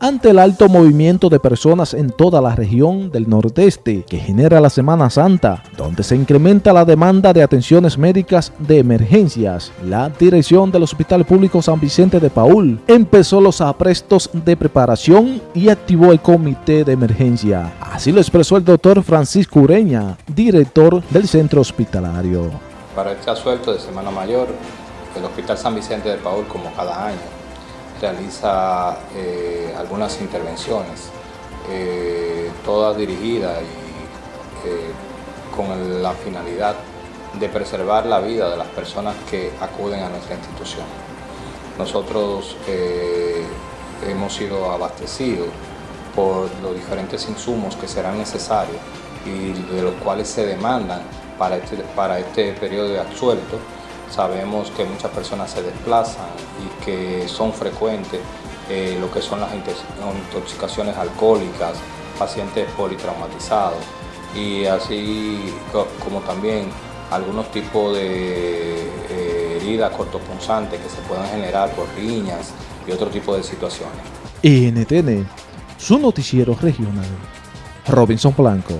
ante el alto movimiento de personas en toda la región del nordeste que genera la Semana Santa, donde se incrementa la demanda de atenciones médicas de emergencias. La dirección del Hospital Público San Vicente de Paul empezó los aprestos de preparación y activó el comité de emergencia. Así lo expresó el doctor Francisco Ureña, director del centro hospitalario. Para este asuelto de Semana Mayor, el Hospital San Vicente de Paul, como cada año, realiza eh, algunas intervenciones, eh, todas dirigidas y eh, con la finalidad de preservar la vida de las personas que acuden a nuestra institución. Nosotros hemos sido abastecidos por los diferentes insumos que serán necesarios y de los cuales se demandan para este, para este periodo de absuelto Sabemos que muchas personas se desplazan y que son frecuentes eh, lo que son las intoxicaciones alcohólicas, pacientes politraumatizados y así como también algunos tipos de eh, heridas cortopunzantes que se puedan generar por riñas y otro tipo de situaciones. NTN, su noticiero regional. Robinson Blanco.